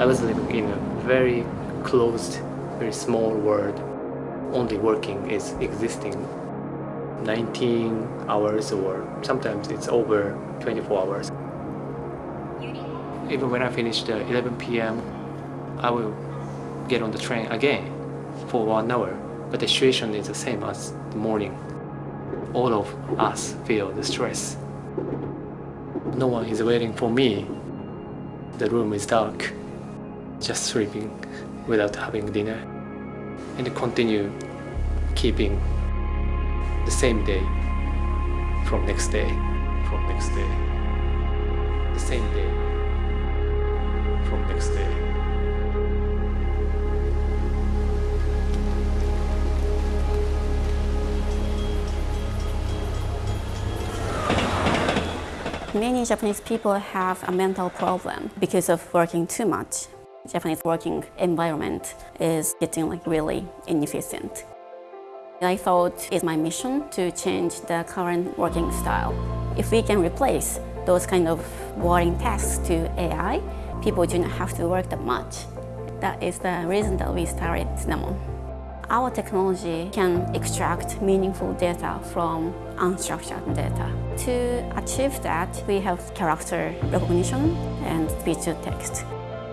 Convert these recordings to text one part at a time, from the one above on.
I was living in a very closed, very small world. Only working is existing 19 hours or sometimes it's over 24 hours. Even when I finish the uh, 11 p.m., I will get on the train again for one hour. But the situation is the same as the morning. All of us feel the stress. No one is waiting for me. The room is dark. Just sleeping without having dinner. And continue keeping the same day from next day, from next day, the same day from next day. Many Japanese people have a mental problem because of working too much. Japanese working environment is getting like really inefficient. I thought it's my mission to change the current working style. If we can replace those kind of boring tasks to AI, people do not have to work that much. That is the reason that we started Cinnamon. Our technology can extract meaningful data from unstructured data. To achieve that, we have character recognition and speech-to-text.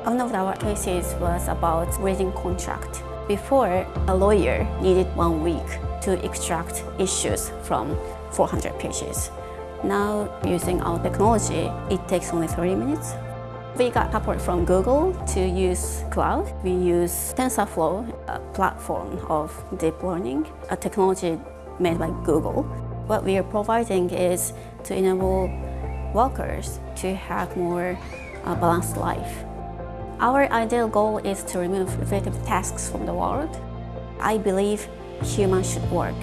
One of our cases was about reading contract. Before, a lawyer needed one week to extract issues from 400 pages. Now, using our technology, it takes only 30 minutes we got support from Google to use cloud. We use TensorFlow, a platform of deep learning, a technology made by Google. What we are providing is to enable workers to have more uh, balanced life. Our ideal goal is to remove repetitive tasks from the world. I believe humans should work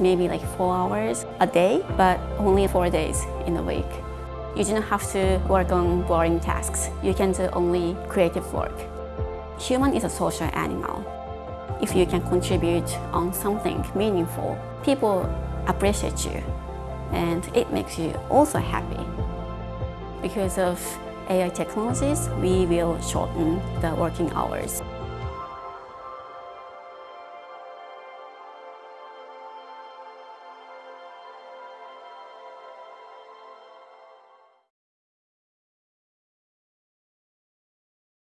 maybe like four hours a day, but only four days in a week. You do not have to work on boring tasks. You can do only creative work. Human is a social animal. If you can contribute on something meaningful, people appreciate you and it makes you also happy. Because of AI technologies, we will shorten the working hours.